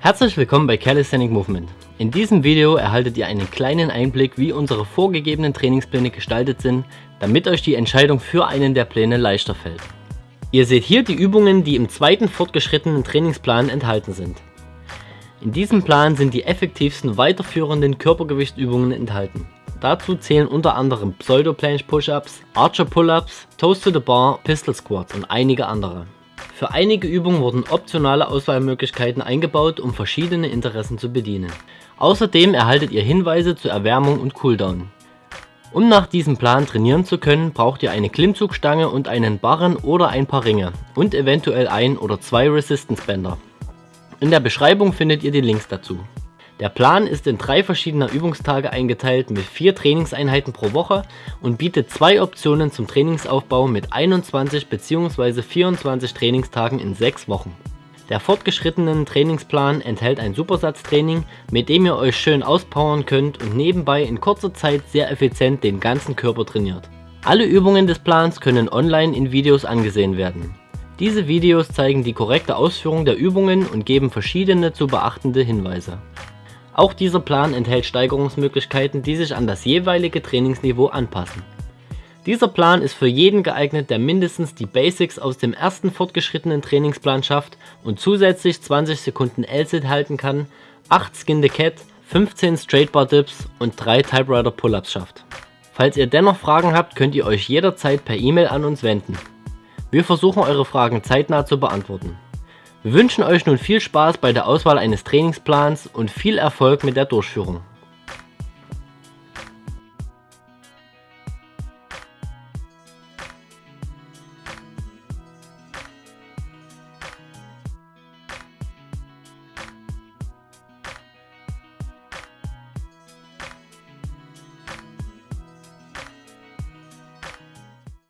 Herzlich willkommen bei Calisthenic Movement. In diesem Video erhaltet ihr einen kleinen Einblick wie unsere vorgegebenen Trainingspläne gestaltet sind, damit euch die Entscheidung für einen der Pläne leichter fällt. Ihr seht hier die Übungen, die im zweiten fortgeschrittenen Trainingsplan enthalten sind. In diesem Plan sind die effektivsten weiterführenden Körpergewichtsübungen enthalten. Dazu zählen unter anderem Pseudo Planche Push-Ups, Archer Pull-Ups, Toast to the Bar, Pistol Squats und einige andere. Für einige Übungen wurden optionale Auswahlmöglichkeiten eingebaut, um verschiedene Interessen zu bedienen. Außerdem erhaltet ihr Hinweise zur Erwärmung und Cooldown. Um nach diesem Plan trainieren zu können, braucht ihr eine Klimmzugstange und einen Barren oder ein paar Ringe und eventuell ein oder zwei Resistance Bänder. In der Beschreibung findet ihr die Links dazu. Der Plan ist in drei verschiedene Übungstage eingeteilt mit vier Trainingseinheiten pro Woche und bietet zwei Optionen zum Trainingsaufbau mit 21 bzw. 24 Trainingstagen in sechs Wochen. Der fortgeschrittenen Trainingsplan enthält ein Supersatztraining, mit dem ihr euch schön auspowern könnt und nebenbei in kurzer Zeit sehr effizient den ganzen Körper trainiert. Alle Übungen des Plans können online in Videos angesehen werden. Diese Videos zeigen die korrekte Ausführung der Übungen und geben verschiedene zu beachtende Hinweise. Auch dieser Plan enthält Steigerungsmöglichkeiten, die sich an das jeweilige Trainingsniveau anpassen. Dieser Plan ist für jeden geeignet, der mindestens die Basics aus dem ersten fortgeschrittenen Trainingsplan schafft und zusätzlich 20 Sekunden L-Sit halten kann, 8 Skin the Cat, 15 Straight Bar Dips und 3 Typewriter Pull-Ups schafft. Falls ihr dennoch Fragen habt, könnt ihr euch jederzeit per E-Mail an uns wenden. Wir versuchen eure Fragen zeitnah zu beantworten. Wir wünschen euch nun viel Spaß bei der Auswahl eines Trainingsplans und viel Erfolg mit der Durchführung.